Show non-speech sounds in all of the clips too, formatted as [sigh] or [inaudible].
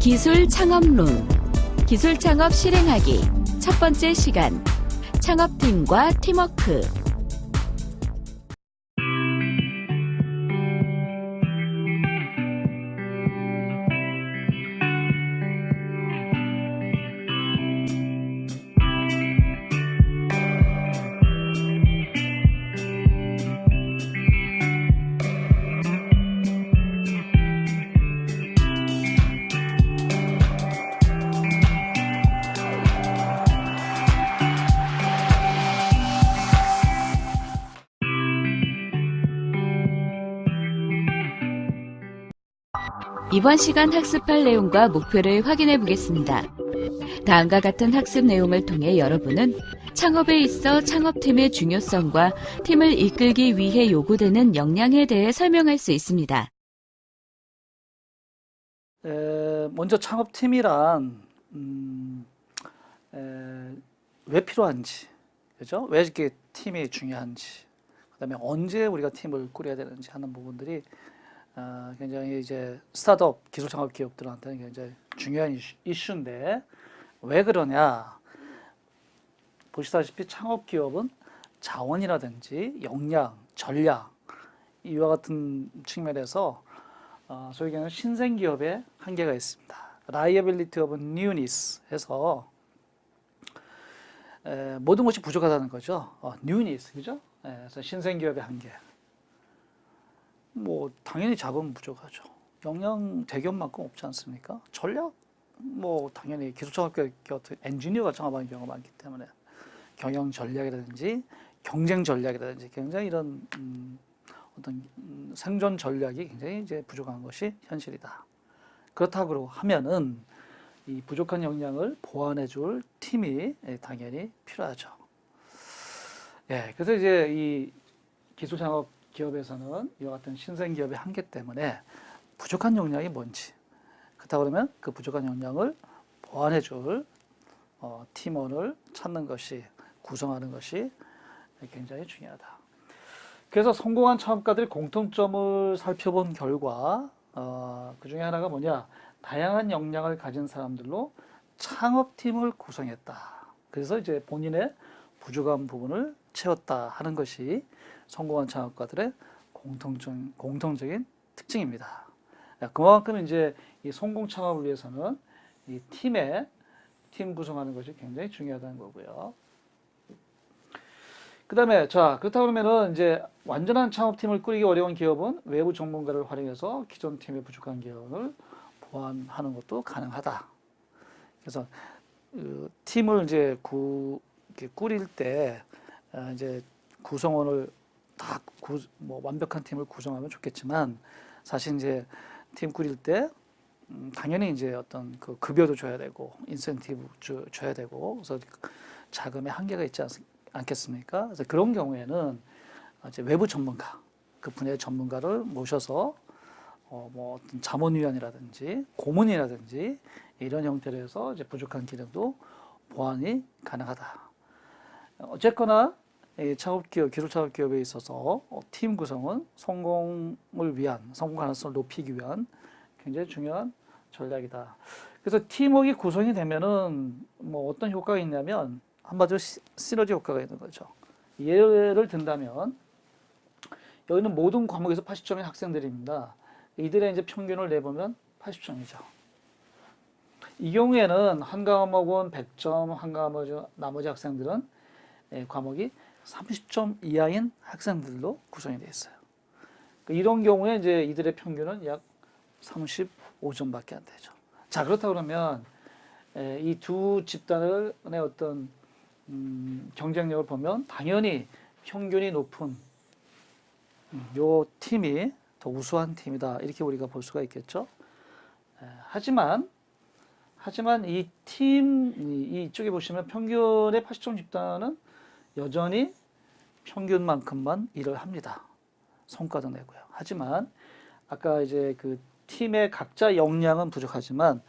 기술 창업론. 기술 창업 실행하기 첫 번째 시간. 창업팀과 팀워크 이번 시간 학습할 내용과 목표를 확인해 보겠습니다. 다음과 같은 학습 내용을 통해 여러분은 창업에 있어 창업팀의 중요성과 팀을 이끌기 위해 요구되는 역량에 대해 설명할 수 있습니다. 에, 먼저 창업팀이란 음, 에, 왜 필요한지, 그죠? 왜 이렇게 팀이 중요한지, 그 다음에 언제 우리가 팀을 꾸려야 되는지 하는 부분들이 아, 굉장히 이제 스타트업 기술 창업 기업들한테는 굉장히 중요한 이슈, 이슈인데 왜 그러냐? 보시다시피 창업 기업은 자원이라든지 역량, 전략 이와 같은 측면에서 어, 소위 얘기하는 신생 기업의 한계가 있습니다. liability of newness 해서 에, 모든 것이 부족하다는 거죠. 어, newness, 그죠? 에, 그래서 신생 기업의 한계. 뭐 당연히 자본 부족하죠. 역량 대기업만큼 없지 않습니까? 전략 뭐 당연히 기술창업계 같은 엔지니어가 창업하는 경우가 많기 때문에 경영 전략이라든지 경쟁 전략이라든지 굉장히 이런 음, 어떤 음, 생존 전략이 굉장히 이제 부족한 것이 현실이다. 그렇다고 하면은 이 부족한 역량을 보완해 줄 팀이 예, 당연히 필요하죠. 예, 그래서 이제 이 기술 창업 기업에서는 이와 같은 신생 기업의 한계 때문에 부족한 역량이 뭔지 그렇다 그러면 그 부족한 역량을 보완해 줄 어, 팀원을 찾는 것이 구성하는 것이 굉장히 중요하다. 그래서 성공한 창업가들의 공통점을 살펴본 결과 어, 그 중에 하나가 뭐냐 다양한 역량을 가진 사람들로 창업팀을 구성했다. 그래서 이제 본인의 부족한 부분을 채웠다 하는 것이 성공한 창업가들의 공통적, 공통적인 특징입니다. 그만큼 이제 이 성공 창업을 위해서는 이 팀의 팀 구성하는 것이 굉장히 중요하다는 거고요. 그 다음에 자 그렇다 그러면은 이제 완전한 창업팀을 꾸리기 어려운 기업은 외부 전문가를 활용해서 기존 팀의 부족한 기업을 보완하는 것도 가능하다. 그래서 그 팀을 이제 구, 꾸릴 때 어, 이제 구성원을 다뭐 완벽한 팀을 구성하면 좋겠지만 사실 이제 팀 꾸릴 때 음, 당연히 이제 어떤 그 급여도 줘야 되고 인센티브 주, 줘야 되고 그래서 자금의 한계가 있지 않, 않겠습니까? 그래서 그런 경우에는 이제 외부 전문가 그 분야의 전문가를 모셔서 어, 뭐 어떤 자문위원이라든지 고문이라든지 이런 형태로 해서 이제 부족한 기능도 보완이 가능하다. 어쨌거나 창업기업, 기술창업기업에 있어서 어, 팀 구성은 성공을 위한, 성공 가능성을 높이기 위한 굉장히 중요한 전략이다. 그래서 팀워크 구성이 되면은 뭐 어떤 효과가 있냐면 한마디로 시, 시너지 효과가 있는 거죠. 예를 든다면 여기는 모든 과목에서 80점인 학생들입니다. 이들의 이제 평균을 내보면 80점이죠. 이 경우에는 한 과목은 100점, 한 과목 나머지 학생들은 예, 과목이 30점 이하인 학생들로 구성이 되어 있어요. 그러니까 이런 경우에 이제 이들의 평균은 약 35점밖에 안 되죠. 자 그렇다 그러면 이 두 집단의 어떤 음, 경쟁력을 보면 당연히 평균이 높은 음, 요 팀이 더 우수한 팀이다 이렇게 우리가 볼 수가 있겠죠. 에, 하지만 하지만 이 팀 이쪽에 보시면 평균의 80점 집단은 여전히 평균만큼만 일을 합니다. 성과도 내고요. 하지만 아까 이제 그 팀의 각자 역량은 부족하지만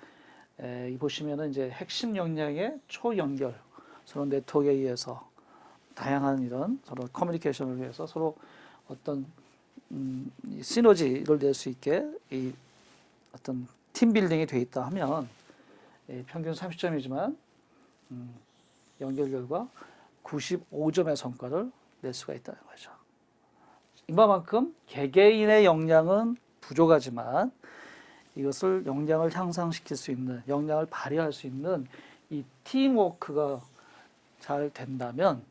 에, 이 보시면은 이제 핵심 역량의 초연결, 서로 네트워크에 의해서 다양한 이런 서로 커뮤니케이션을 위해서 서로 어떤 음, 이 시너지를 낼 수 있게 이 어떤 팀 빌딩이 돼 있다 하면 예, 평균 30점이지만 음, 연결 결과 95점의 성과를 낼 수가 있다는 거죠. 이만큼 개개인의 역량은 부족하지만 이것을 역량을 향상시킬 수 있는 역량을 발휘할 수 있는 이 팀워크가 잘 된다면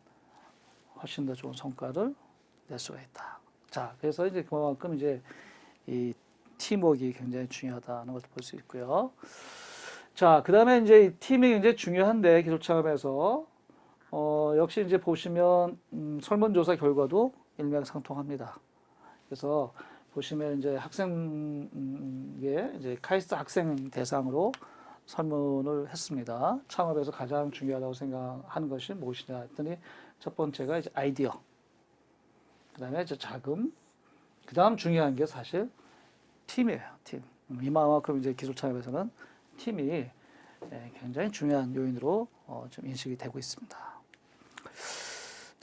훨씬 더 좋은 성과를 낼 수가 있다. 자, 그래서 이제 그만큼 이제 이 팀워크가 굉장히 중요하다는 것을 볼 수 있고요. 자, 그 다음에 이제 이 팀이 굉장히 중요한데 기술 창업에서 어, 역시 이제 보시면 음, 설문조사 결과도 일맥상통합니다. 그래서 보시면 이제 학생에 이제 카이스트 학생 대상으로 설문을 했습니다. 창업에서 가장 중요하다고 생각하는 것이 무엇이냐 했더니 첫 번째가 이제 아이디어, 그 다음에 이제 자금, 그 다음 중요한 게 사실 팀이에요. 팀. 음, 이만큼 이제 기술 창업에서는 팀이 예, 굉장히 중요한 요인으로 어, 좀 인식이 되고 있습니다.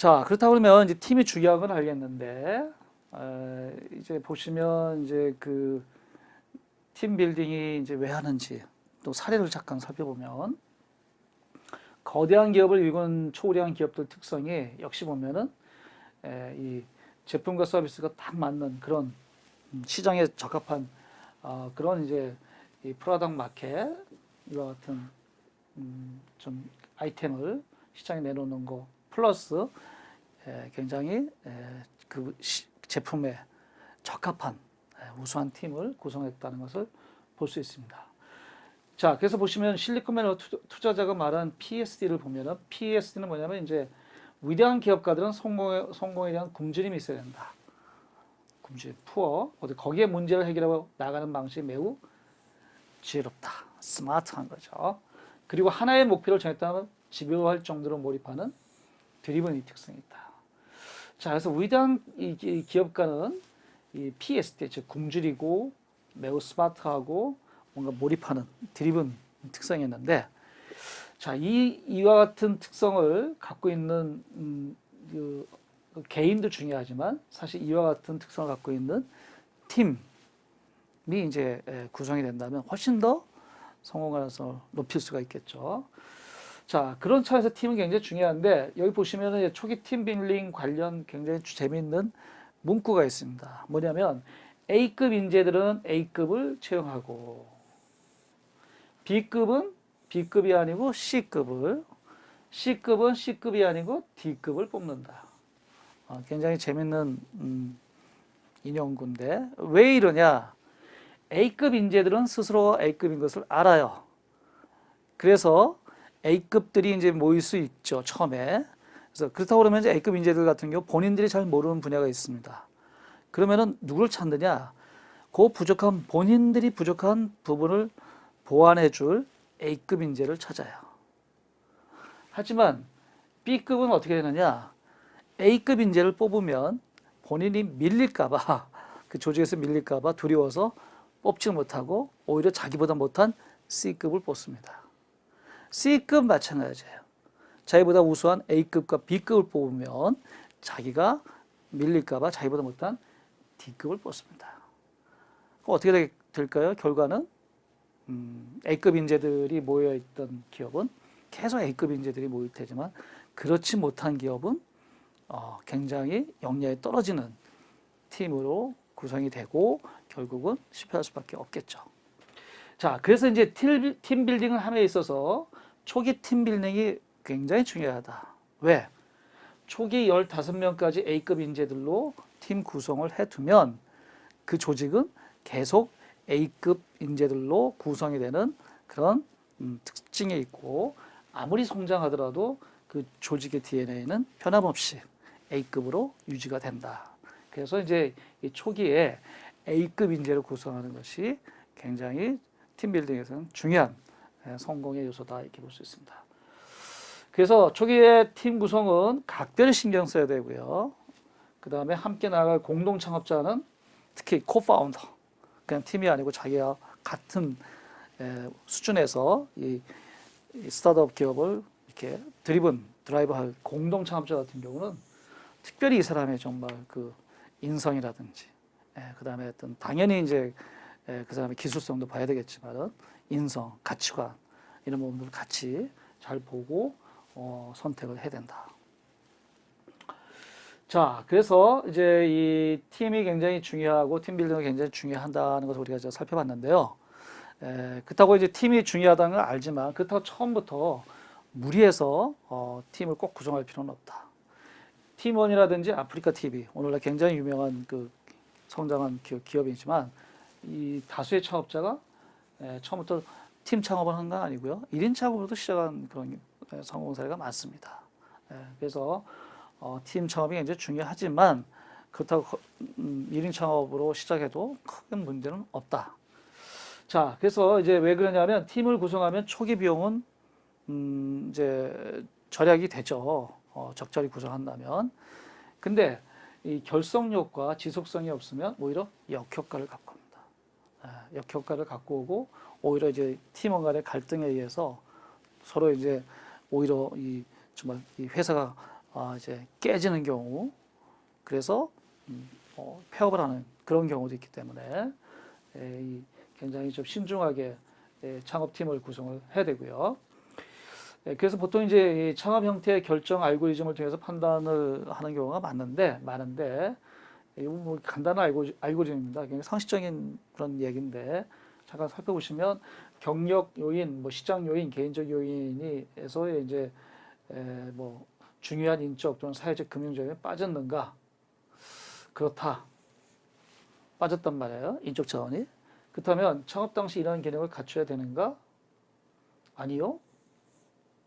자, 그렇다 그러면 이제 팀이 중요한 건 알겠는데, 에, 이제 보시면 이제 그 team building이 이제 왜 하는지 또 사례를 잠깐 살펴보면 거대한 기업을 이룬 초우량 기업들 특성이 역시 보면은 에, 이 제품과 서비스가 딱 맞는 그런 음, 시장에 적합한 어, 그런 이제 이 product market 이와 같은 음, 좀 아이템을 시장에 내놓는 거 플러스 에, 굉장히 에, 그 시- 제품에 적합한 에, 우수한 팀을 구성했다는 것을 볼 수 있습니다. 자, 그래서 보시면 실리콘밸리 투- 투자자가 말한 PSD를 보면은 PSD는 뭐냐면 이제 위대한 기업가들은 성공에, 성공에 대한 굶주림이 있어야 된다. 굶주림, poor. 거기에 문제를 해결하고 나가는 방식이 매우 지혜롭다. 스마트한 거죠. 그리고 하나의 목표를 정했다면 집요할 정도로 몰입하는 드리븐 이 특성이 있다. 자, 그래서 위대한 이 기업가는 이 PSD, 즉 굶주리고 매우 스마트하고 뭔가 몰입하는 드리븐 특성이 있는데, 자, 이 이와 같은 특성을 갖고 있는 음, 그, 그 개인도 중요하지만 사실 이와 같은 특성을 갖고 있는 팀이 이제 에, 구성이 된다면 훨씬 더 성공 가능성을 높일 수가 있겠죠. 자, 그런 차에서 팀은 굉장히 중요한데 여기 보시면은 이제 초기 팀 빌딩 관련 굉장히 재미있는 문구가 있습니다. 뭐냐면 A급 인재들은 A급을 채용하고 B급은 B급이 아니고 C급을 C급은 C급이 아니고 D급을 뽑는다. 어, 굉장히 재밌는 음, 인용구인데 왜 이러냐? A급 인재들은 스스로 A급인 것을 알아요. 그래서 A급들이 이제 모일 수 있죠, 처음에. 그래서 그렇다고 그러면 이제 A급 인재들 같은 경우 본인들이 잘 모르는 분야가 있습니다. 그러면은 누구를 찾느냐? 그 부족한, 본인들이 부족한 부분을 보완해 줄 A급 인재를 찾아요. 하지만 B급은 어떻게 되느냐? A급 인재를 뽑으면 본인이 밀릴까봐, [laughs] 그 조직에서 밀릴까봐 두려워서 뽑지 못하고 오히려 자기보다 못한 C급을 뽑습니다. C급 마찬가지예요. 자기보다 우수한 A급과 B급을 뽑으면 자기가 밀릴까봐 자기보다 못한 D급을 뽑습니다. 어떻게 되- 될까요? 결과는 음, A급 인재들이 모여있던 기업은 계속 A급 인재들이 모일 테지만 그렇지 못한 기업은 어, 굉장히 역량이 떨어지는 팀으로 구성이 되고 결국은 실패할 수밖에 없겠죠. 자, 그래서 이제 팀, 팀 빌딩을 함에 있어서 초기 팀 빌딩이 굉장히 중요하다. 왜? 초기 15명까지 A급 인재들로 팀 구성을 해두면 그 조직은 계속 A급 인재들로 구성이 되는 그런 음, 특징이 있고 아무리 성장하더라도 그 조직의 DNA는 변함없이 A급으로 유지가 된다. 그래서 이제 이 초기에 A급 인재를 구성하는 것이 굉장히 팀빌딩에서는 중요한 예, 성공의 요소다 이렇게 볼 수 있습니다. 그래서 초기의 팀 구성은 각별히 신경 써야 되고요. 그 다음에 함께 나갈 공동 창업자는 특히 코파운더, 그냥 팀이 아니고 자기와 같은 에, 수준에서 이, 이 스타트업 기업을 이렇게 드리븐 드라이브할 공동 창업자 같은 경우는 특별히 이 사람의 정말 그 인성이라든지 예, 그다음에 어떤 당연히 이제 예, 그 사람의 기술성도 봐야 되겠지만은 인성, 가치관 이런 부분들을 같이 잘 보고 어, 선택을 해야 된다. 자, 그래서 이제 이 팀이 굉장히 중요하고 팀 빌딩이 굉장히 중요하다는 것을 우리가 이제 살펴봤는데요. 에, 그렇다고 이제 팀이 중요하다는 걸 알지만 그렇다고 처음부터 무리해서 어, 팀을 꼭 구성할 필요는 없다. 팀원이라든지 아프리카 TV 오늘날 굉장히 유명한 그 성장한 기업, 기업이지만 이 다수의 창업자가 에, 처음부터 팀 창업을 한 건 아니고요. 1인 창업으로도 시작한 그런 에, 성공 사례가 많습니다. 에, 그래서 어, 팀 창업이 굉장히 중요하지만 그렇다고 거- 음, 1인 창업으로 시작해도 큰 문제는 없다. 자, 그래서 이제 왜 그러냐면 팀을 구성하면 초기 비용은 음, 이제 절약이 되죠. 어, 적절히 구성한다면. 근데 이 결속력과 지속성이 없으면 오히려 역효과를 갖고 역효과를 갖고 오고 오히려 이제 팀원 간의 갈등에 의해서 서로 이제 오히려 이 정말 이 회사가 아, 이제 깨지는 경우 그래서 음, 어, 폐업을 하는 그런 경우도 있기 때문에 에, 이 굉장히 좀 신중하게 에, 창업팀을 구성을 해야 되고요. 에, 그래서 보통 이제 이 창업 형태의 결정 알고리즘을 통해서 판단을 하는 경우가 많은데 많은데 이거 뭐 간단한 알고, 알고리즘입니다. 상식적인 그런 얘기인데 잠깐 살펴보시면 경력 요인, 뭐 시장 요인, 개인적 요인이에서 이제 에, 뭐 중요한 인적 또는 사회적 금융적인 빠졌는가? 그렇다. 빠졌단 말이에요. 인적 자원이. 그렇다면 창업 당시 이러한 기능을 갖춰야 되는가? 아니요.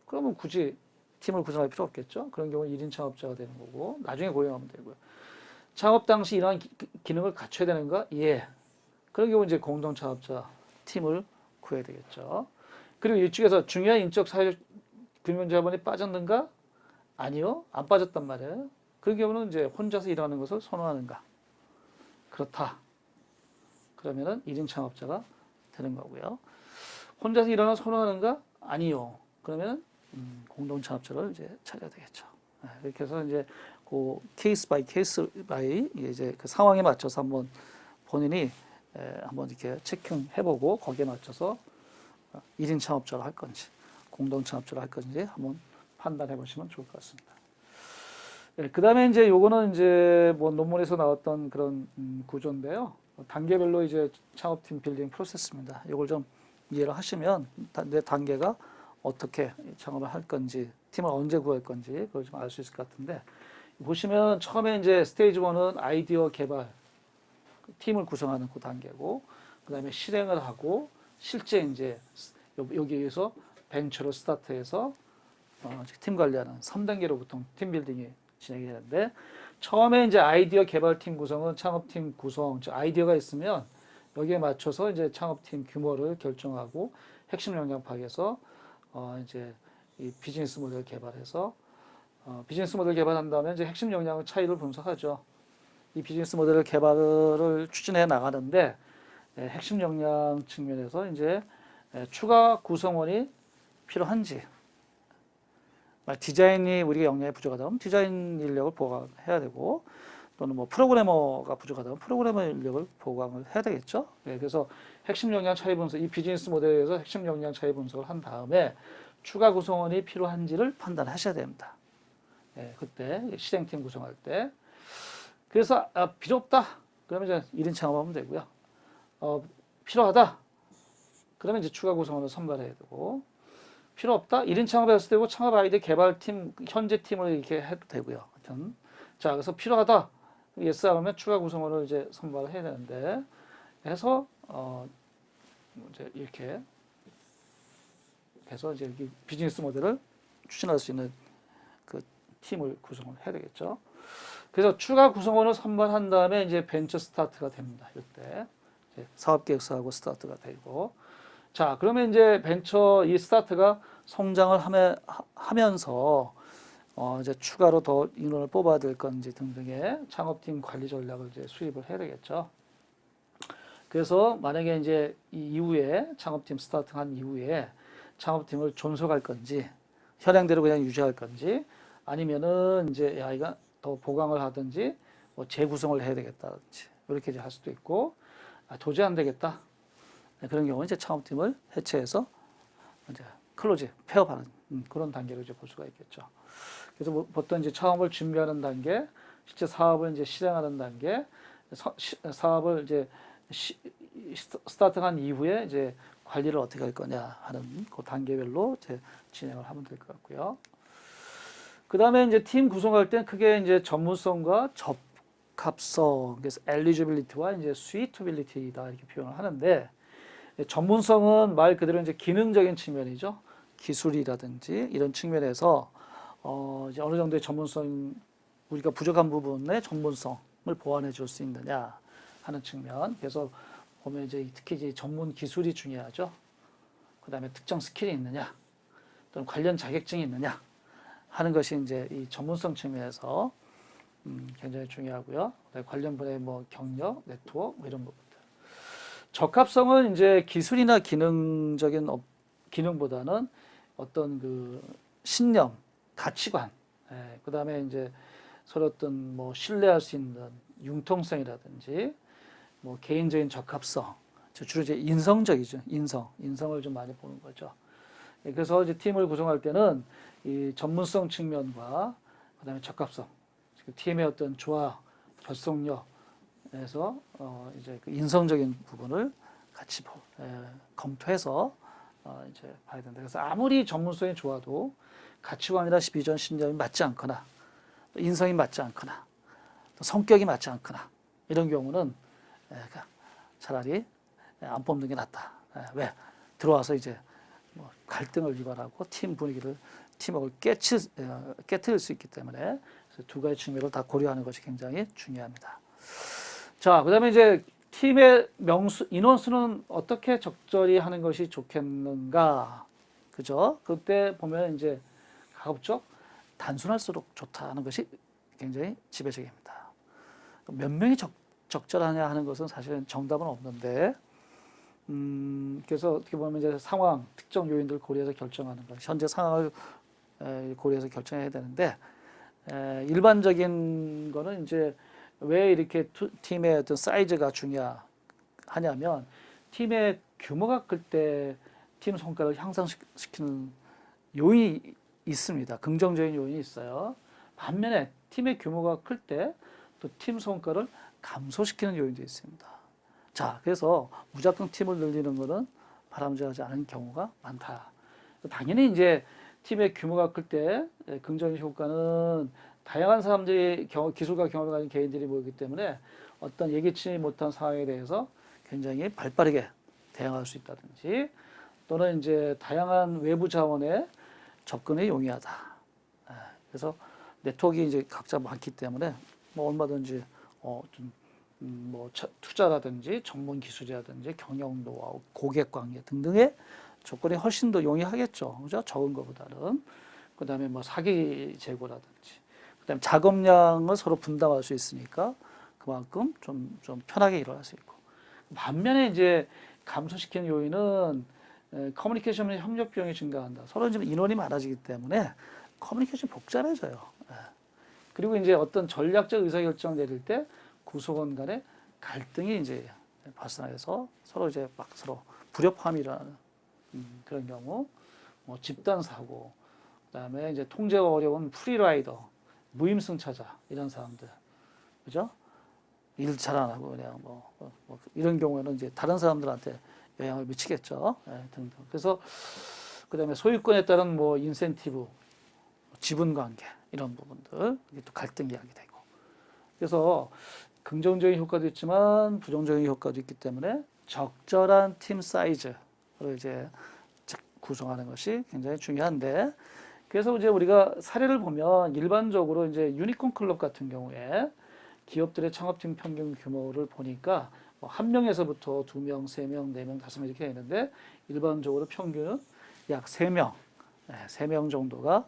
그러면 굳이 팀을 구성할 필요 없겠죠. 그런 경우는 1인 창업자가 되는 거고 나중에 고용하면 되고요. 창업 당시 이러한 기, 기능을 갖춰야 되는가? 예. 그런 경우 이제 공동 창업자 팀을 구해야 되겠죠. 그리고 이쪽에서 중요한 인적 사회적 금융 자본이 빠졌는가? 아니요, 안 빠졌단 말이에요. 그 경우는 이제 혼자서 일하는 것을 선호하는가? 그렇다. 그러면은 1인 창업자가 되는 거고요. 혼자서 일하는 선호하는가? 아니요. 그러면은 음, 공동 창업자를 이제 찾아야 되겠죠. 네, 이렇게 해서 이제 그 case by case by 이제 그 상황에 맞춰서 한번 본인이 에, 한번 이렇게 checking해보고 거기에 맞춰서 1인 창업자를 할 건지 공동 창업자를 할 건지 한번 판단해 보시면 좋을 것 같습니다. 예, 그 다음에 이제 요거는 이제 뭐 논문에서 나왔던 그런 음, 구조인데요. 단계별로 이제 창업팀 빌딩 프로세스입니다. 요걸 좀 이해를 하시면 다- 내 단계가 어떻게 창업을 할 건지, 팀을 언제 구할 건지 그걸 좀 알 수 있을 것 같은데 보시면 처음에 이제 stage 1은 아이디어 개발, 팀을 구성하는 그 단계고 그 다음에 실행을 하고 실제 이제 요- 여기에서 벤처로 스타트해서 어, 팀 관리하는 3단계로 보통 team building이 진행이 되는데 처음에 이제 아이디어 개발팀 구성은 창업팀 구성, 즉 아이디어가 있으면 여기에 맞춰서 이제 창업팀 규모를 결정하고 핵심 역량 파악해서 어, 이제 이 비즈니스 모델 개발해서 어, 비즈니스 모델 개발한 다음에 이제 핵심 역량 차이를 분석하죠. 이 비즈니스 모델을 개발을 추진해 나가는데 예, 핵심 역량 측면에서 이제 예, 추가 구성원이 필요한지 디자인이 우리가 역량이 부족하다면 디자인 인력을 보강해야 되고 또는 뭐 프로그래머가 부족하다면 프로그래머 인력을 보강을 해야 되겠죠. 예, 그래서 핵심 역량 차이 분석, 이 비즈니스 모델에서 핵심 역량 차이 분석을 한 다음에 추가 구성원이 필요한지를 판단하셔야 됩니다. 예, 그때 실행팀 구성할 때. 그래서 아, 필요 없다. 그러면 이제 1인 창업하면 되고요. 어, 필요하다. 그러면 이제 추가 구성원을 선발해야 되고 필요 없다. 1인 창업했을 때고 창업 아이디 개발팀 현재 팀을 이렇게 해도 되고요. 하여튼 자 그래서 필요하다. yes 하면 추가 구성원을 이제 선발을 해야 되는데 해서 어 이제 이렇게 해서 이제 이 비즈니스 모델을 추진할 수 있는 그 팀을 구성을 해야 되겠죠. 그래서 추가 구성원을 선발한 다음에 이제 벤처 스타트가 됩니다. 이때 사업 계획서하고 스타트가 되고 자, 그러면 이제 벤처 이 스타트가 성장을 하며, 하면서 어, 이제 추가로 더 인원을 뽑아야 될 건지 등등의 창업팀 관리 전략을 이제 수립을 해야 되겠죠. 그래서 만약에 이제 이 이후에 창업팀 스타트한 이후에 창업팀을 존속할 건지 현행대로 그냥 유지할 건지 아니면은 이제 야 이거 더 보강을 하든지 뭐 재구성을 해야 되겠다든지 이렇게 이제 할 수도 있고 아, 도저히 안 되겠다 네, 그런 경우는 이제 창업팀을 해체해서 이제 close 폐업하는 음, 그런 단계로 이제 볼 수가 있겠죠. 그래서 뭐 보통 이제 창업을 준비하는 단계, 실제 사업을 이제 실행하는 단계, 사, 시- 사업을 이제 시, 스- 스타트한 이후에 이제 관리를 어떻게 할 거냐 하는 그 단계별로 이제 진행을 하면 될 것 같고요. 그 다음에 이제 팀 구성할 때 크게 이제 전문성과 적합성, 그래서 eligibility와 이제 suitability다 이렇게 표현을 하는데 전문성은 말 그대로 이제 기능적인 측면이죠. 기술이라든지 이런 측면에서 어 이제 어느 정도의 전문성 우리가 부족한 부분의 전문성을 보완해 줄 수 있느냐 하는 측면. 그래서 보면 이제 특히 이제 전문 기술이 중요하죠. 그 다음에 특정 skill이 있느냐 또는 관련 자격증이 있느냐 하는 것이 이제 이 전문성 측면에서 음, 굉장히 중요하고요. 그다음에 관련 분야의 뭐 경력, 네트워크 뭐 이런 부분들. 적합성은 이제 기술이나 기능적인 업- 기능보다는 어떤 그 신념, 가치관, 예, 그 다음에 이제 서로 어떤 뭐 신뢰할 수 있는 융통성이라든지 뭐 개인적인 적합성, 저 주로 이제 인성적이죠. 인성, 인성을 좀 많이 보는 거죠. 예, 그래서 이제 팀을 구성할 때는 이 전문성 측면과 그다음에 적합성, 그 팀의 어떤 조화, 결속력에서 어 이제 그 인성적인 부분을 같이 검토해서 어 이제 봐야 된다. 그래서 아무리 전문성이 좋아도 가치관이나 비전, 신념이 맞지 않거나 또 인성이 맞지 않거나 또 성격이 맞지 않거나 이런 경우는 에, 그 차라리 안 뽑는 게 낫다. 에, 왜 들어와서 이제 뭐 갈등을 유발하고 팀 분위기를 팀워크를 깨치, 어, 깨뜨릴 수 있기 때문에 두 가지 측면을 다 고려하는 것이 굉장히 중요합니다. 자, 그 다음에 이제 팀의 명수 인원수는 어떻게 적절히 하는 것이 좋겠는가, 그죠? 그때 보면 이제 가급적 단순할수록 좋다는 것이 굉장히 지배적입니다. 몇 명이 적, 적절하냐 하는 것은 사실은 정답은 없는데, 음, 그래서 어떻게 보면 이제 상황, 특정 요인들을 고려해서 결정하는 것, 현재 상황을 에, 고려해서 결정해야 되는데, 에, 일반적인 거는 이제 왜 이렇게 투- 팀의 어떤 사이즈가 중요하냐면, 팀의 규모가 클 때 팀 성과를 향상시키는 요인이 있습니다. 긍정적인 요인이 있어요. 반면에 팀의 규모가 클 때 또 팀 성과를 감소시키는 요인도 있습니다. 자, 그래서 무작정 팀을 늘리는 것은 바람직하지 않은 경우가 많다. 당연히 이제 팀의 규모가 클 때 긍정적 효과는 다양한 사람들이 경- 기술과 경험을 가진 개인들이 모이기 때문에 어떤 예기치 못한 상황에 대해서 굉장히 발빠르게 대응할 수 있다든지 또는 이제 다양한 외부 자원의 접근이 용이하다. 예, 그래서 네트워크 이제 각자 많기 때문에 뭐 얼마든지 어, 좀, 음, 뭐 차- 투자라든지 전문 기술이라든지 경영 노하우, 고객 관계 등등의 조건이 훨씬 더 용이하겠죠. 그죠? 적은 것보다는. 그 다음에 뭐 사기 제고라든지. 그 다음에 작업량을 서로 분담할 수 있으니까 그만큼 좀, 좀 편하게 일어날 수 있고. 반면에 이제 감소시키는 요인은 에, 커뮤니케이션 및 협력 비용이 증가한다. 서로 좀 인원이 많아지기 때문에 커뮤니케이션이 복잡해져요. 예. 그리고 이제 어떤 전략적 의사결정 내릴 때 구성원 간의 갈등이 이제 발생해서 서로 이제 막 서로 불협화음이 일어나는 음, 그런 경우, 뭐 집단 사고, 그다음에 이제 통제가 어려운 프리라이더, 무임승차자 이런 사람들, 그죠? 일 잘 안 하고 그냥 뭐, 뭐, 뭐 이런 경우에는 이제 다른 사람들한테 영향을 미치겠죠. 예, 등등. 그래서 그다음에 소유권에 따른 뭐 인센티브, 지분 관계 이런 부분들 이게 또 갈등이 야기되고. 그래서 긍정적인 효과도 있지만 부정적인 효과도 있기 때문에 적절한 팀 사이즈를 이제 구성하는 것이 굉장히 중요한데 그래서 이제 우리가 사례를 보면 일반적으로 이제 유니콘 클럽 같은 경우에 기업들의 창업팀 평균 규모를 보니까 뭐 한 명에서부터 두 명, 세 명, 네 명, 다섯 명 이렇게 있는데 일반적으로 평균은 약 세 명, 네, 세명 정도가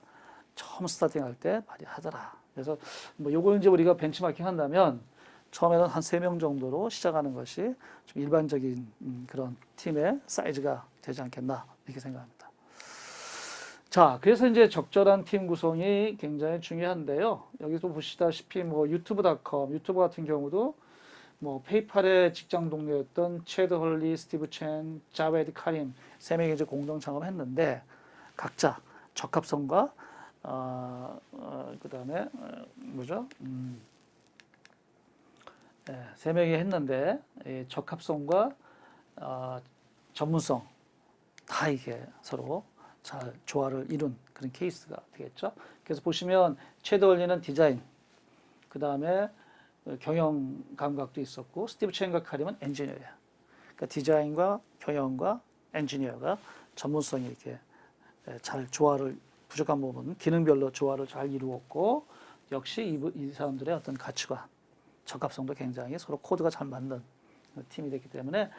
처음 스타팅할 때 많이 하더라. 그래서 뭐 요걸 이제 우리가 벤치마킹 한다면 처음에는 한 세 명 정도로 시작하는 것이 좀 일반적인 음, 그런 팀의 사이즈가 되지 않겠나 이렇게 생각합니다. 자, 그래서 이제 적절한 팀 구성이 굉장히 중요한데요. 여기서 보시다시피 뭐 유튜브닷컴, 유튜브 같은 경우도 뭐 페이팔의 직장 동료였던 채드 헐리, 스티브 첸, 자베드 카림 세 명이 이제 공동 창업했는데 각자 적합성과 어, 어, 그다음에 어, 뭐죠? 음, 예, 세 명이 했는데 이 적합성과 어, 전문성 다 이게 서로 잘 조화를 이룬 그런 케이스가 되겠죠. 그래서 보시면 채드 헐리는 디자인, 그 다음에 경영 감각도 있었고 스티브 첸과 카림은 엔지니어야. 그러니까 디자인과 경영과 엔지니어가 전문성이 이렇게 예, 잘 조화를 부족한 부분 기능별로 조화를 잘 이루었고 역시 이, 부- 이 사람들의 어떤 가치관 적합성도 굉장히 서로 코드가 잘 맞는 팀이 됐기 때문에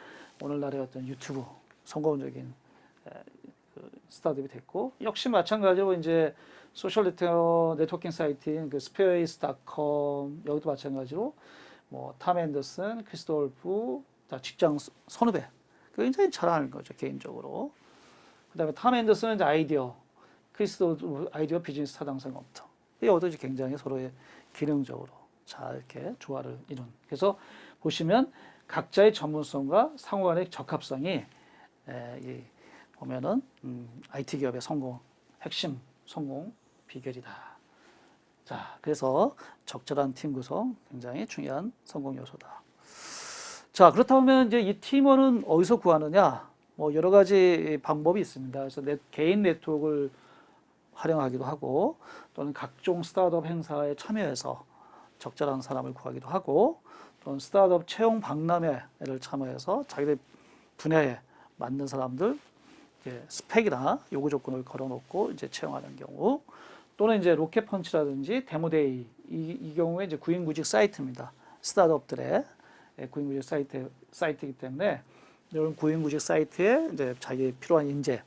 오늘날의 어떤 유튜브 성공적인 에, 그 스타트업이 됐고 역시 마찬가지로 이제 소셜 네트워, 네트워킹 사이트인 마이스페이스.com 여기도 마찬가지로 뭐 탐 앤더슨, 크리스 드울프 다 직장 선- 선후배 굉장히 잘하는 거죠 개인적으로. 그 다음에 탐 앤더슨은 아이디어, 크리스 드울프 아이디어 비즈니스 타당성 검토. 이것도 굉장히 서로의 기능적으로 잘 이렇게 조화를 이룬. 그래서 보시면 각자의 전문성과 상호간의 적합성이 에, 이 보면은 음, IT 기업의 성공 핵심 성공 비결이다. 자, 그래서 적절한 팀 구성 굉장히 중요한 성공 요소다. 자, 그렇다면 이제 이 팀원은 어디서 구하느냐? 뭐 여러 가지 방법이 있습니다. 그래서 네- 개인 네트워크를 활용하기도 하고 또는 각종 스타트업 행사에 참여해서 적절한 사람을 구하기도 하고 또는 스타트업 채용 박람회를 참여해서 자기들 분야에 맞는 사람들 이제 스펙이나 요구 조건을 걸어놓고 이제 채용하는 경우 또는 이제 로켓펀치라든지 데모데이 이, 이 경우에 이제 구인구직 사이트입니다. 스타트업들의 예, 구인구직 사이트 사이트이기 때문에 이런 구인구직 사이트에 이제 자기 필요한 인재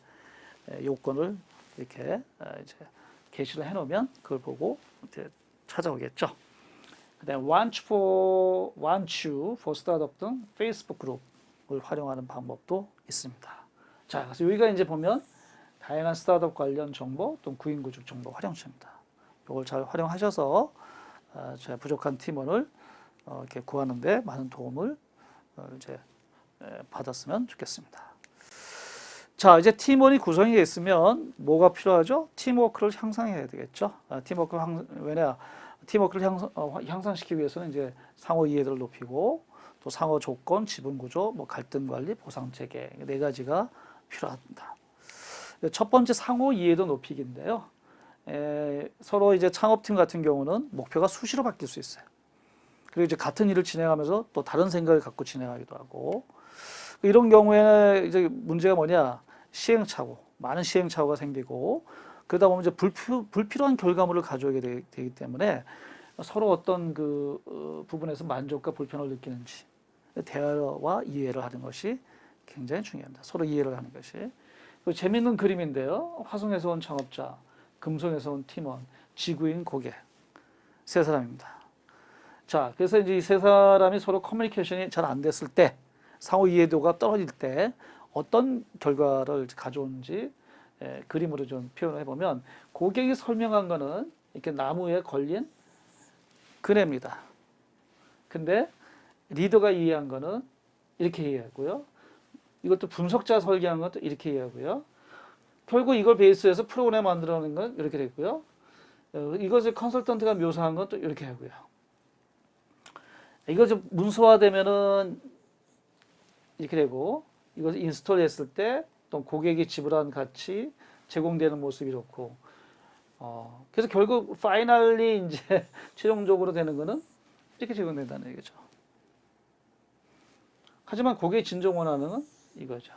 예, 요건을 이렇게 어, 이제 게시를 해놓으면 그걸 보고 이제 찾아오겠죠. Want for want you for startup 등 페이스북 그룹을 활용하는 방법도 있습니다. 자, 그래서 여기가 이제 보면 다양한 스타트업 관련 정보 또는 구인구직 정보 활용처입니다. 이걸 잘 활용하셔서 어, 제 부족한 팀원을 어, 이렇게 구하는데 많은 도움을 어, 이제 에, 받았으면 좋겠습니다. 자, 이제 팀원이 구성이 됐으면 뭐가 필요하죠? 팀워크를 향상해야 되겠죠. 아, 팀워크를 향, 왜냐? 팀워크를 향상, 어, 향상 시키기 위해서는 이제 상호 이해도를 높이고 또 상호 조건, 지분 구조, 뭐 갈등 관리, 보상 체계 네 가지가 필요합니다. 첫 번째 상호 이해도 높이기인데요. 에, 서로 이제 창업팀 같은 경우는 목표가 수시로 바뀔 수 있어요. 그리고 이제 같은 일을 진행하면서 또 다른 생각을 갖고 진행하기도 하고 이런 경우에 이제 문제가 뭐냐 시행착오 많은 시행착오가 생기고 그러다 보면 이제 불필, 불필요한 결과물을 가져오게 되, 기 때문에 서로 어떤 그 어, 부분에서 만족과 불편을 느끼는지 대화와 이해를 하는 것이 굉장히 중요합니다. 서로 이해를 하는 것이 그 재밌는 그림인데요. 화성에서 온 창업자, 금성에서 온 팀원, 지구인 고객 세 사람입니다. 자, 그래서 이제 이 세 사람이 서로 커뮤니케이션이 잘 안 됐을 때, 상호 이해도가 떨어질 때 어떤 결과를 가져오는지 에, 그림으로 좀 표현해 보면 고객이 설명한 거는 이렇게 나무에 걸린 그네입니다. 근데 리더가 이해한 거는 이렇게 이해하고요. 이것도 분석자 설계한 것도 이렇게 이해하고요. 결국 이걸 베이스해서 프로그램 만들어낸 건 이렇게 됐고요. 어, 이것을 컨설턴트가 묘사한 것도 이렇게 하고요. 이거 좀 문서화되면은 이렇게 되고 이것을 install 했을 때 또 고객이 지불한 가치 제공되는 모습이 이렇고 어 그래서 결국 finally 이제 [laughs] 최종적으로 되는 거는 이렇게 제공된다는 얘기죠. 하지만 고객이 진정 원하는 건 이거죠.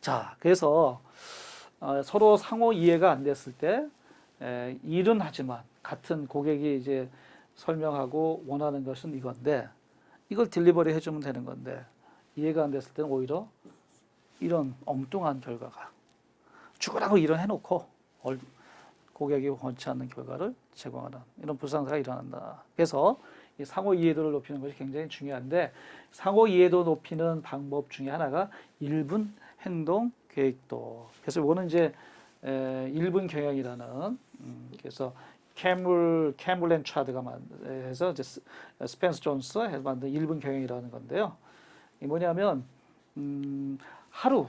자, 그래서 어, 서로 상호 이해가 안 됐을 때 에, 일은 하지만 같은 고객이 이제 설명하고 원하는 것은 이건데 이걸 딜리버리 해주면 되는 건데 이해가 안 됐을 때는 오히려 이런 엉뚱한 결과가 죽으라고 일을 해놓고 얼- 고객이 원치 않는 결과를 제공하는 이런 불상사가 일어난다. 그래서 이 상호 이해도를 높이는 것이 굉장히 중요한데 상호 이해도 높이는 방법 중에 하나가 1분 행동 계획도. 그래서 이거는 이제 에, 1분 경영이라는 음, 그래서 켄 블, 켄 블랜차드가 만해서 이제 스- 스펜서 존슨 해서 만든 1분 경영이라는 건데요. 이 뭐냐면 음, 하루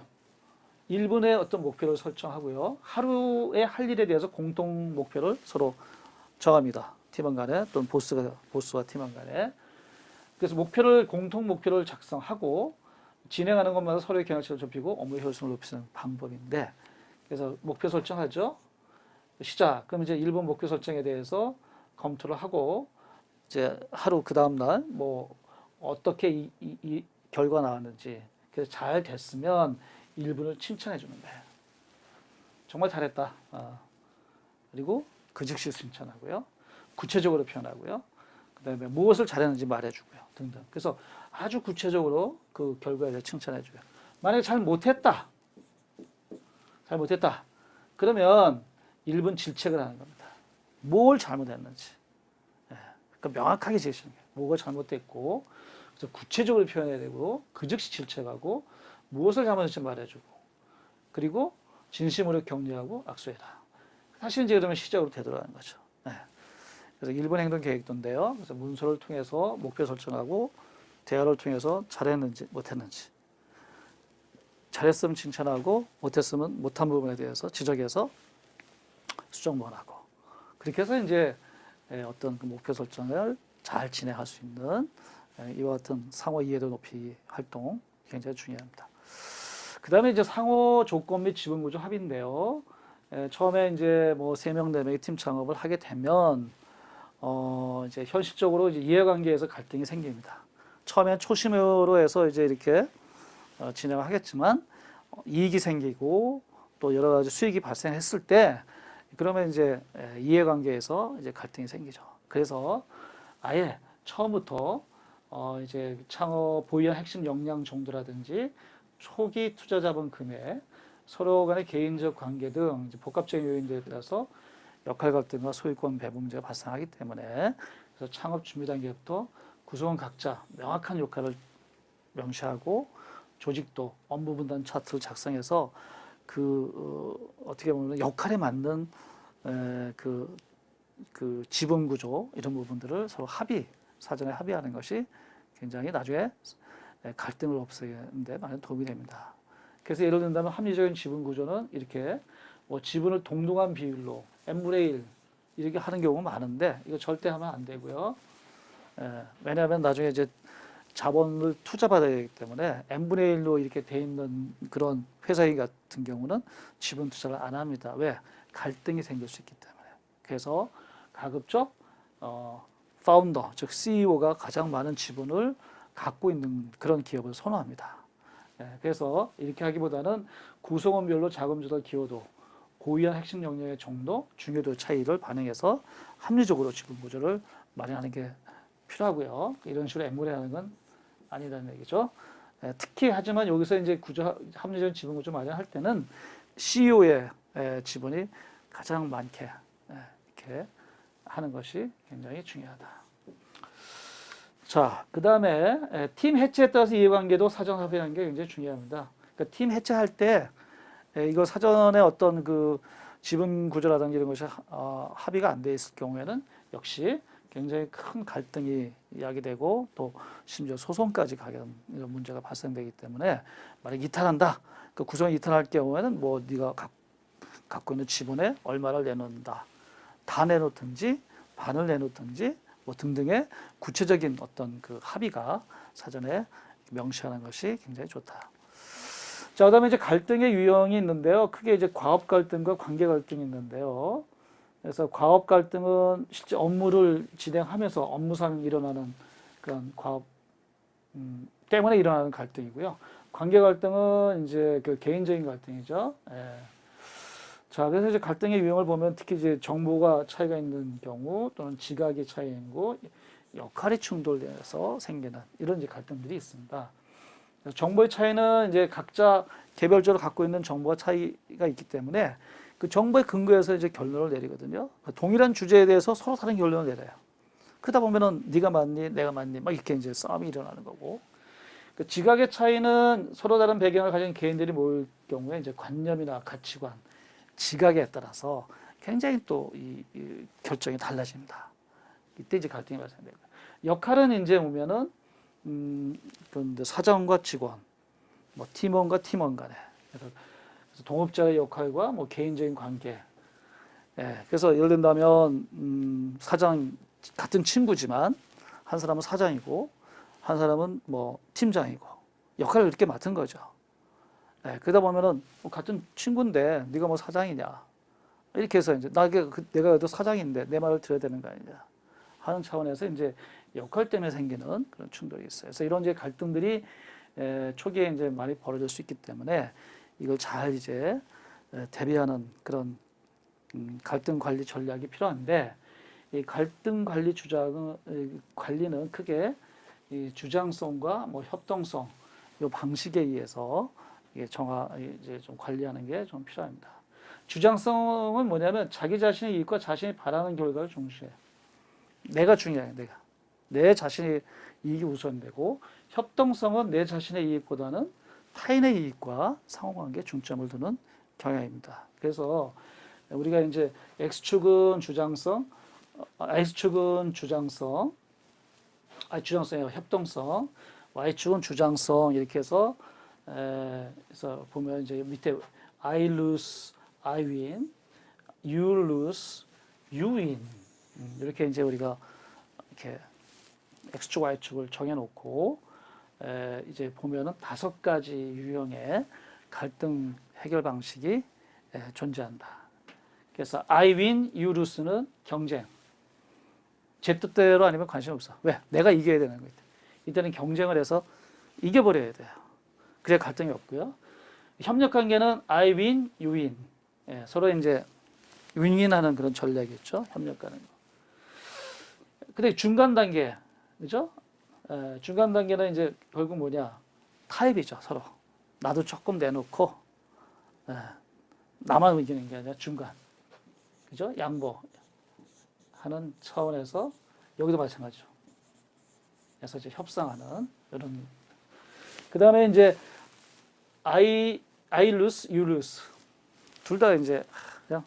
1분의 어떤 목표를 설정하고요. 하루에 할 일에 대해서 공통 목표를 서로 정합니다. 팀원 간에 또는 보스가 보스와 팀원 간에. 그래서 목표를 공통 목표를 작성하고 진행하는 것마다 서로의 경험치를 좁히고 업무 효율성을 높이는 방법인데 그래서 목표 설정하죠. 시작. 그럼 이제 1분 목표 설정에 대해서 검토를 하고 이제 하루 그 다음 날 뭐 어떻게 이, 이, 이 결과 나왔는지 그래서 잘 됐으면 1분을 칭찬해 주는 거예요. 정말 잘했다. 어. 그리고 그 즉시 칭찬하고요. 구체적으로 표현하고요. 그 다음에 무엇을 잘했는지 말해주고요. 등등. 그래서 아주 구체적으로 그 결과에 대해 칭찬해줘요. 만약에 잘 못했다. 잘 못했다. 그러면 1분 질책을 하는 겁니다. 뭘 잘못했는지. 예. 그러니까 명확하게 제시하는 거예요. 뭐가 잘못됐고, 그래서 구체적으로 표현해야 되고, 그 즉시 질책하고, 무엇을 잘못했는지 말해주고, 그리고 진심으로 격려하고 악수해라. 사실 이제 그러면 시작으로 되돌아가는 거죠. 네. 그래서 1분 행동 계획도인데요. 그래서 문서를 통해서 목표 설정하고 대화를 통해서 잘했는지 못했는지 잘했으면 칭찬하고 못했으면 못한 부분에 대해서 지적해서 수정본하고 그렇게 해서 이제 에, 어떤 그 목표 설정을 잘 진행할 수 있는 에, 이와 같은 상호 이해도 높이 활동 굉장히 중요합니다. 그 다음에 이제 상호 조건 및 지분 구조 합의인데요. 에, 처음에 이제 뭐세 명, 네 명의 팀 창업을 하게 되면 어 이제 현실적으로 이제 이해관계에서 갈등이 생깁니다. 처음엔 초심으로 해서 이제 이렇게 어, 진행을 하겠지만 어, 이익이 생기고 또 여러 가지 수익이 발생했을 때 그러면 이제 에, 이해관계에서 이제 갈등이 생기죠. 그래서 아예 처음부터 어 이제 창업 보유한 핵심 역량 정도라든지 초기 투자 자본 금액, 서로 간의 개인적 관계 등 복합적인 요인들에 따라서 역할 갈등과 소유권 배분 문제가 발생하기 때문에 그래서 창업 준비 단계부터 구성원 각자 명확한 역할을 명시하고 조직도 업무 분담 차트를 작성해서 그 어, 떻게 보면 역할에 맞는 에, 그, 그 지분 구조 이런 부분들을 서로 합의 사전에 합의하는 것이 굉장히 나중에 에, 갈등을 없애는데 많은 도움이 됩니다. 그래서 예를 든다면 합리적인 지분 구조는 이렇게 뭐 지분을 동등한 비율로 n분의 1 이렇게 하는 경우가 많은데 이거 절대 하면 안 되고요. 에, 왜냐하면 나중에 이제 자본을 투자받아야 되기 때문에 n분의 1로 이렇게 돼 있는 그런 회사인 같은 경우는 지분 투자를 안 합니다. 왜? 갈등이 생길 수 있기 때문에. 그래서 가급적 어, 파운더, 즉 CEO가 가장 많은 지분을 갖고 있는 그런 기업을 선호합니다. 예, 그래서 이렇게 하기보다는 구성원별로 자금 조달 기여도, 고유한 핵심 역량의 정도, 중요도 차이를 반영해서 합리적으로 지분 구조를 마련하는 게 필요하고요. 이런 식으로 엠물에 하는 건 아니라는 얘기죠. 예, 특히 하지만 여기서 이제 구조 합리적인 지분 구조 마련할 때는 CEO의 지분이 가장 많게 예, 이렇게 하는 것이 굉장히 중요하다. 자, 그 다음에 팀 해체에 따라서 이해관계도 사전 합의하는 게 굉장히 중요합니다. 그러니까 팀 해체할 때 에, 이거 사전에 어떤 그 지분 구조라든지 이런 것이 어, 합의가 안 돼 있을 경우에는 역시 굉장히 큰 갈등이 야기되고 또 심지어 소송까지 가게 되는 이런 문제가 발생되기 때문에 만약 이탈한다, 그 구성 이탈할 경우에는 뭐 네가 각, 갖고 있는 지분에 얼마를 내놓는다, 다 내놓든지 반을 내놓든지 뭐 등등의 구체적인 어떤 그 합의가 사전에 명시하는 것이 굉장히 좋다. 자, 그 다음에 이제 갈등의 유형이 있는데요. 크게 이제 과업 갈등과 관계 갈등이 있는데요. 그래서 과업 갈등은 실제 업무를 진행하면서 업무상 일어나는 그런 과업 음, 때문에 일어나는 갈등이고요. 관계 갈등은 이제 그 개인적인 갈등이죠. 예. 자, 그래서 이제 갈등의 유형을 보면 특히 이제 정보가 차이가 있는 경우 또는 지각의 차이이고 역할이 충돌돼서 생기는 이런 이제 갈등들이 있습니다. 정보의 차이는 이제 각자 개별적으로 갖고 있는 정보가 차이가 있기 때문에 그 정보에 근거해서 이제 결론을 내리거든요. 그 동일한 주제에 대해서 서로 다른 결론을 내려요. 그러다 보면은 네가 맞니, 내가 맞니, 막 이렇게 이제 싸움이 일어나는 거고. 그 지각의 차이는 서로 다른 배경을 가진 개인들이 모일 경우에 이제 관념이나 가치관, 지각에 따라서 굉장히 또 이 결정이 달라집니다. 이때 이제 갈등이 발생돼요. 역할은 이제 보면은 음, 그런데 사장과 직원, 뭐 팀원과 팀원 간에 그래서 동업자의 역할과 뭐 개인적인 관계. 예, 그래서 예를 든다면 음, 사장 같은 친구지만 한 사람은 사장이고 한 사람은 뭐 팀장이고 역할을 이렇게 맡은 거죠. 예, 그러다 보면은 뭐 같은 친구인데 네가 뭐 사장이냐 이렇게 해서 이제 나게 그- 내가 그래도 사장인데 내 말을 들어야 되는 거 아니냐 하는 차원에서 이제 역할 때문에 생기는 그런 충돌이 있어요. 그래서 이런 이제 갈등들이 에, 초기에 이제 많이 벌어질 수 있기 때문에 이걸 잘 이제 에, 대비하는 그런 음, 갈등 관리 전략이 필요한데 이 갈등 관리 주장은 이 관리는 크게 이 주장성과 뭐 협동성 요 방식에 의해서 정화 이제 좀 관리하는 게 좀 필요합니다. 주장성은 뭐냐면 자기 자신의 이익과 자신이 바라는 결과를 중시해. 내가 중요해, 내가. 내 자신의 이익이 우선되고 협동성은 내 자신의 이익보다는 타인의 이익과 상호관계에 중점을 두는 경향입니다. 그래서 우리가 이제 X축은 주장성, 어, X축은 주장성, 아 주장성이 협동성, Y축은 주장성 이렇게 해서 에, 그래서 보면 이제 밑에 I lose, I win, you lose, you win 음, 이렇게 이제 우리가 이렇게 X축, Y축을 정해놓고 에, 이제 보면은 다섯 가지 유형의 갈등 해결 방식이 에, 존재한다. 그래서 I win, you lose는 경쟁. 제 뜻대로 아니면 관심 없어. 왜? 내가 이겨야 되는 거예요. 이때는 경쟁을 해서 이겨버려야 돼요. 그래야 갈등이 없고요. 협력 관계는 I win, you win. 예, 서로 이제 윈윈하는 그런 전략이겠죠. 협력하는 거. 근데 중간 단계, 그죠? 에, 중간 단계는 이제 결국 뭐냐? 타협이죠, 서로. 나도 조금 내놓고, 에, 나만 이기는 게 아니라 중간. 그죠? 양보. 하는 차원에서 여기도 마찬가지죠. 그래서 이제 협상하는 이런. 그 다음에 이제 I, I lose, you lose. 둘 다 이제 그냥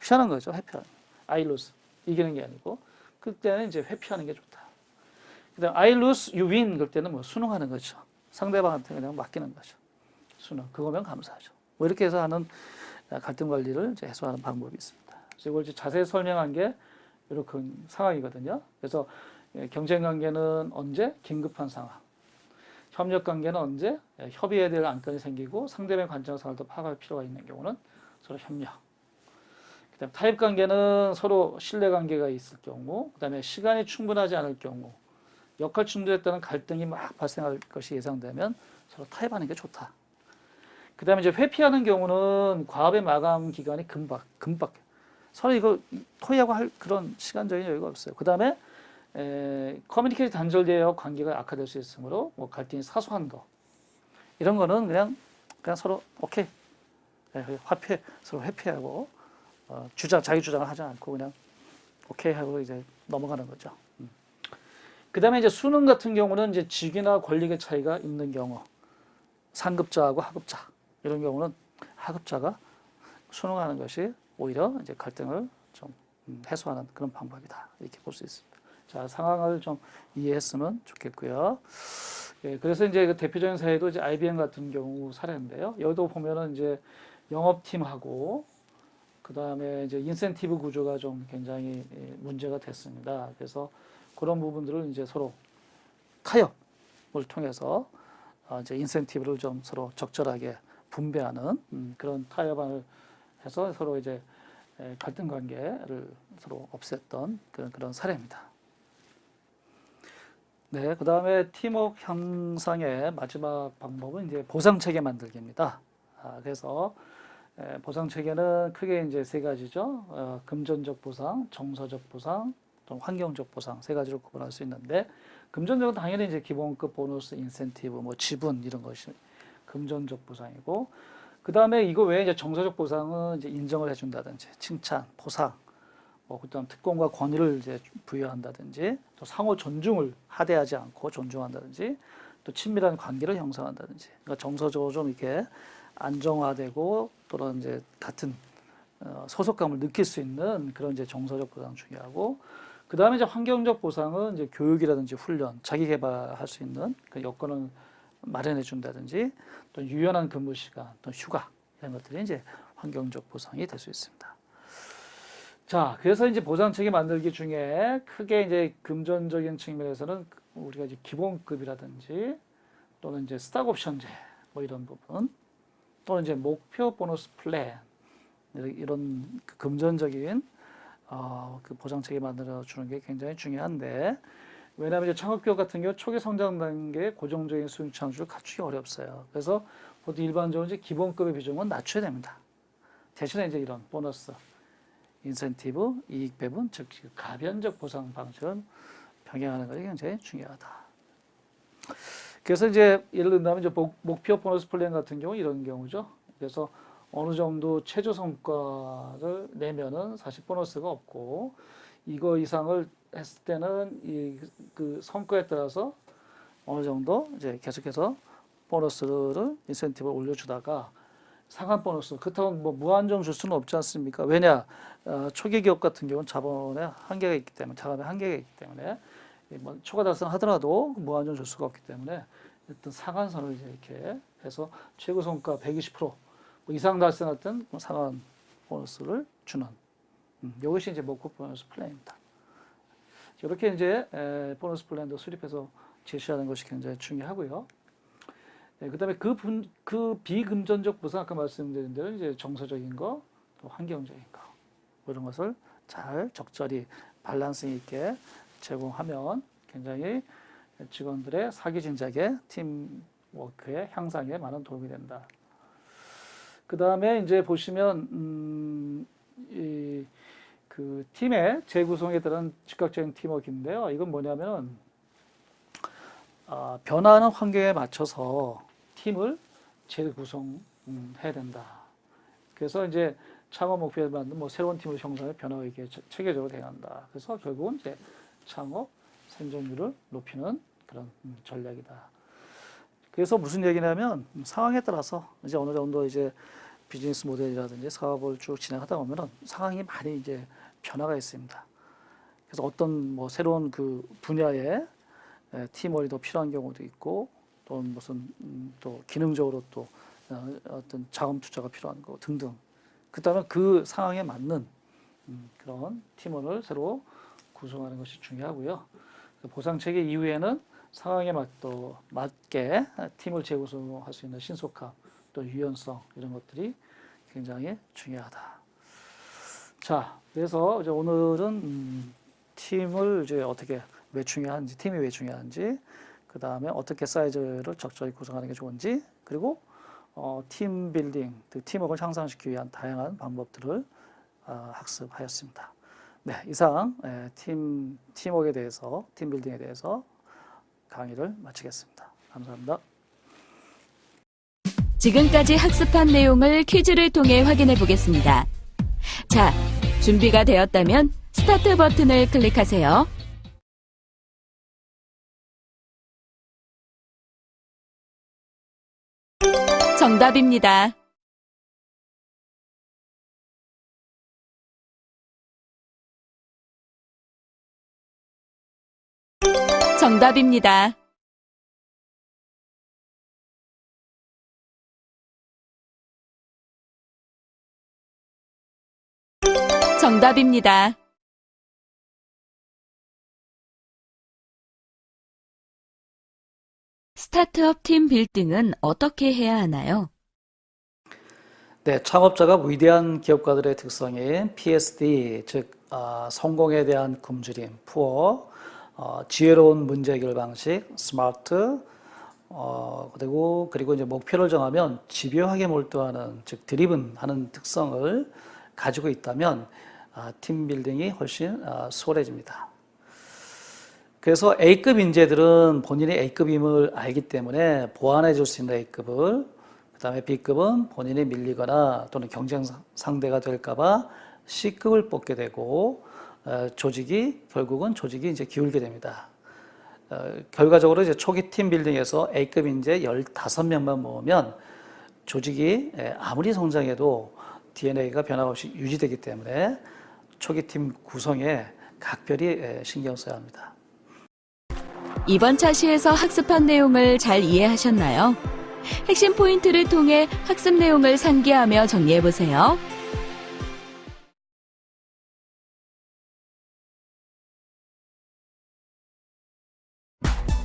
피하는 거죠. 회피하는. I lose. 이기는 게 아니고. 그때는 이제 회피하는 게 좋다. 그 다음 I lose, you win. 그럴 때는 뭐 순응하는 거죠. 상대방한테 그냥 맡기는 거죠. 순응. 그거면 감사하죠. 뭐 이렇게 해서 하는 갈등 관리를 이제 해소하는 방법이 있습니다. 이걸 이제 자세히 설명한 게 이렇게 상황이거든요. 그래서 예, 경쟁 관계는 언제? 긴급한 상황. 협력 관계는 언제? 예, 협의해야 될 안건이 생기고 상대방의 관점을 더 파악할 필요가 있는 경우는 서로 협력. 그다음 타협 관계는 서로 신뢰 관계가 있을 경우, 그다음에 시간이 충분하지 않을 경우, 역할 따른 갈등이 막 발생할 것이 예상되면 서로 타협하는 게 좋다. 그 다음에 이제 회피하는 경우는 과업의 마감 기간이 금방 금방 서로 이거 토의하고 할 그런 시간적인 여유가 없어요. 그 다음에 에, 커뮤니케이션 단절되어 관계가 악화될 수 있으므로 뭐 갈등이 사소한 거 이런 거는 그냥 그냥 서로 오케이 예, 화폐 서로 회피하고 어, 주장 자기 주장을 하지 않고 그냥 오케이 하고 이제 넘어가는 거죠. 음. 그 다음에 이제 수능 같은 경우는 이제 직위나 권력의 차이가 있는 경우 상급자하고 하급자 이런 경우는 하급자가 수능하는 것이 오히려 이제 갈등을 좀 음, 해소하는 그런 방법이다 이렇게 볼 수 있습니다. 자 상황을 좀 이해했으면 좋겠고요. 예, 그래서 이제 그 대표적인 사례도 이제 IBM 같은 경우 사례인데요. 여기도 보면은 이제 영업팀하고 그 다음에 이제 인센티브 구조가 좀 굉장히 예, 문제가 됐습니다. 그래서 그런 부분들을 이제 서로 타협을 통해서 어, 이제 인센티브를 좀 서로 적절하게 분배하는 음, 그런 타협안을 해서 서로 이제 에, 갈등 관계를 서로 없앴던 그런, 그런 사례입니다. 네, 그 다음에 팀워크 향상의 마지막 방법은 이제 보상 체계 만들기입니다. 아, 그래서 에, 보상 체계는 크게 이제 세 가지죠. 어, 금전적 보상, 정서적 보상, 또 환경적 보상 세 가지로 구분할 수 있는데 금전적은 당연히 이제 기본급 보너스, 인센티브, 뭐 지분 이런 것이 금전적 보상이고 그 다음에 이거 외에 이제 정서적 보상은 이제 인정을 해준다든지 칭찬, 포상, 뭐 그다음 특권과 권위를 이제 부여한다든지 또 상호 존중을 하대하지 않고 존중한다든지 또 친밀한 관계를 형성한다든지 그러니까 정서적으로 좀 이렇게 안정화되고 또는 이제 같은 어, 소속감을 느낄 수 있는 그런 이제 정서적 보상 중요하고 그 다음에 이제 환경적 보상은 이제 교육이라든지 훈련, 자기 개발할 수 있는 그 여건을 마련해 준다든지 또 유연한 근무 시간, 또 휴가 이런 것들이 이제 환경적 보상이 될 수 있습니다. 자, 그래서 이제 보상 체계 만들기 중에 크게 이제 금전적인 측면에서는 우리가 이제 기본급이라든지 또는 이제 스탁 옵션제 뭐 이런 부분 또는 이제 목표 보너스 플랜 이런 그 금전적인 어, 그 체계 만들어 주는 게 굉장히 중요한데 왜냐하면 이제 창업기업 같은 경우 초기 성장 단계에 고정적인 수익 창출을 갖추기 어렵어요. 그래서 보통 일반적으로 이제 기본급의 비중은 낮춰야 됩니다. 대신에 이제 이런 보너스, 인센티브, 이익 배분, 즉 가변적 보상 방식을 병행하는 것이 굉장히 중요하다. 그래서 이제 예를 든다면 이제 목- 목표 보너스 플랜 같은 경우 이런 경우죠. 그래서 어느 정도 최저 성과를 내면은 사실 보너스가 없고 이거 이상을 했을 때는 이 그 성과에 따라서 어느 정도 이제 계속해서 보너스를 인센티브를 올려주다가 상한 보너스 그렇다고 뭐 무한정 줄 수는 없지 않습니까? 왜냐 어, 초기 기업 같은 경우는 자본에 한계가 있기 때문에 자금에 한계가 있기 때문에 이뭐 초과 달성하더라도 무한정 줄 수가 없기 때문에 어떤 상한선을 이제 이렇게 해서 최고 성과 120%뭐 이상 달성했던 뭐 상한 보너스를 주는 음, 이것이 이제 목표 보너스 플랜입니다. 이렇게 이제 에, 보너스 플랜도 수립해서 제시하는 것이 굉장히 중요하고요. 네, 그다음에 그, 분, 그 비금전적 보상 아까 말씀드린 대로 이제 정서적인 거, 또 환경적인 이런 것을 잘 적절히 밸런스 있게 제공하면 굉장히 직원들의 사기 진작에 팀워크의 향상에 많은 도움이 된다. 그 다음에 이제 보시면 음, 이, 그 팀의 재구성에 따른 즉각적인 팀워크인데요. 이건 뭐냐면 아, 변화하는 환경에 맞춰서 팀을 재구성해야 된다. 그래서 이제 창업 목표에 맞는 뭐 새로운 팀을 형성해 변화가 이게 체계적으로 돼간다. 그래서 결국은 이제 창업 생존율을 높이는 그런 음, 전략이다. 그래서 무슨 얘기냐면 상황에 따라서 이제 어느 정도 이제 비즈니스 모델이라든지 사업을 쭉 진행하다 보면은 상황이 많이 이제 변화가 있습니다. 그래서 어떤 뭐 새로운 그 분야에 에, 팀워크가 더 필요한 경우도 있고 또 무슨 음, 또 기능적으로 또 어, 어떤 자금 투자가 필요한 거 등등. 그다음에 그 상황에 맞는 음, 그런 팀원을 새로 구성하는 것이 중요하고요. 그 보상 체계 이후에는 상황에 맞, 또 맞게 팀을 재구성할 수 있는 신속함, 또 유연성 이런 것들이 굉장히 중요하다. 자, 그래서 이제 오늘은 음, 팀을 이제 어떻게 왜 중요한지, 팀이 왜 중요한지, 그 다음에 어떻게 사이즈를 적절히 구성하는 게 좋은지, 그리고 어, 팀 빌딩, 그 팀워크를 향상시키기 위한 다양한 방법들을 아, 학습하였습니다. 네, 이상 에, 팀 팀워크에 대해서, 팀 빌딩에 대해서 강의를 마치겠습니다. 감사합니다. 지금까지 학습한 내용을 퀴즈를 통해 확인해 보겠습니다. 자, 준비가 되었다면 스타트 버튼을 클릭하세요. 정답입니다. 정답입니다. 정답입니다. 스타트업 팀 빌딩은 어떻게 해야 하나요? 네, 창업자가 위대한 기업가들의 특성인 PSD, 즉 아, 성공에 대한 굶주림, 푸어, 어, 지혜로운 문제 해결 방식, 스마트, 어, 그리고 그리고 이제 목표를 정하면 집요하게 몰두하는, 즉 드리븐하는 특성을 가지고 있다면 아, 팀 빌딩이 훨씬 아, 수월해집니다. 그래서 A급 인재들은 본인이 A급임을 알기 때문에 보완해 줄 수 있는 A급을 그 다음에 B급은 본인이 밀리거나 또는 경쟁 상대가 될까봐 C급을 뽑게 되고 어, 조직이 결국은 조직이 이제 기울게 됩니다. 어, 결과적으로 이제 초기 팀 빌딩에서 A급 인재 15명만 모으면 조직이 에, 아무리 성장해도 DNA가 변함없이 유지되기 때문에 초기 팀 구성에 각별히 에, 신경 써야 합니다. 이번 차시에서 학습한 내용을 잘 이해하셨나요? 핵심 포인트를 통해 학습 내용을 상기하며 정리해 보세요.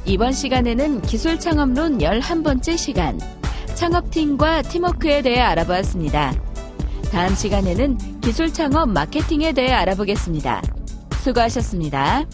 이번 시간에는 기술 창업론 11번째 시간, 창업팀과 팀워크에 대해 알아보았습니다. 다음 시간에는 기술 창업 마케팅에 대해 알아보겠습니다. 수고하셨습니다.